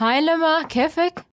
Heilema, Kefek?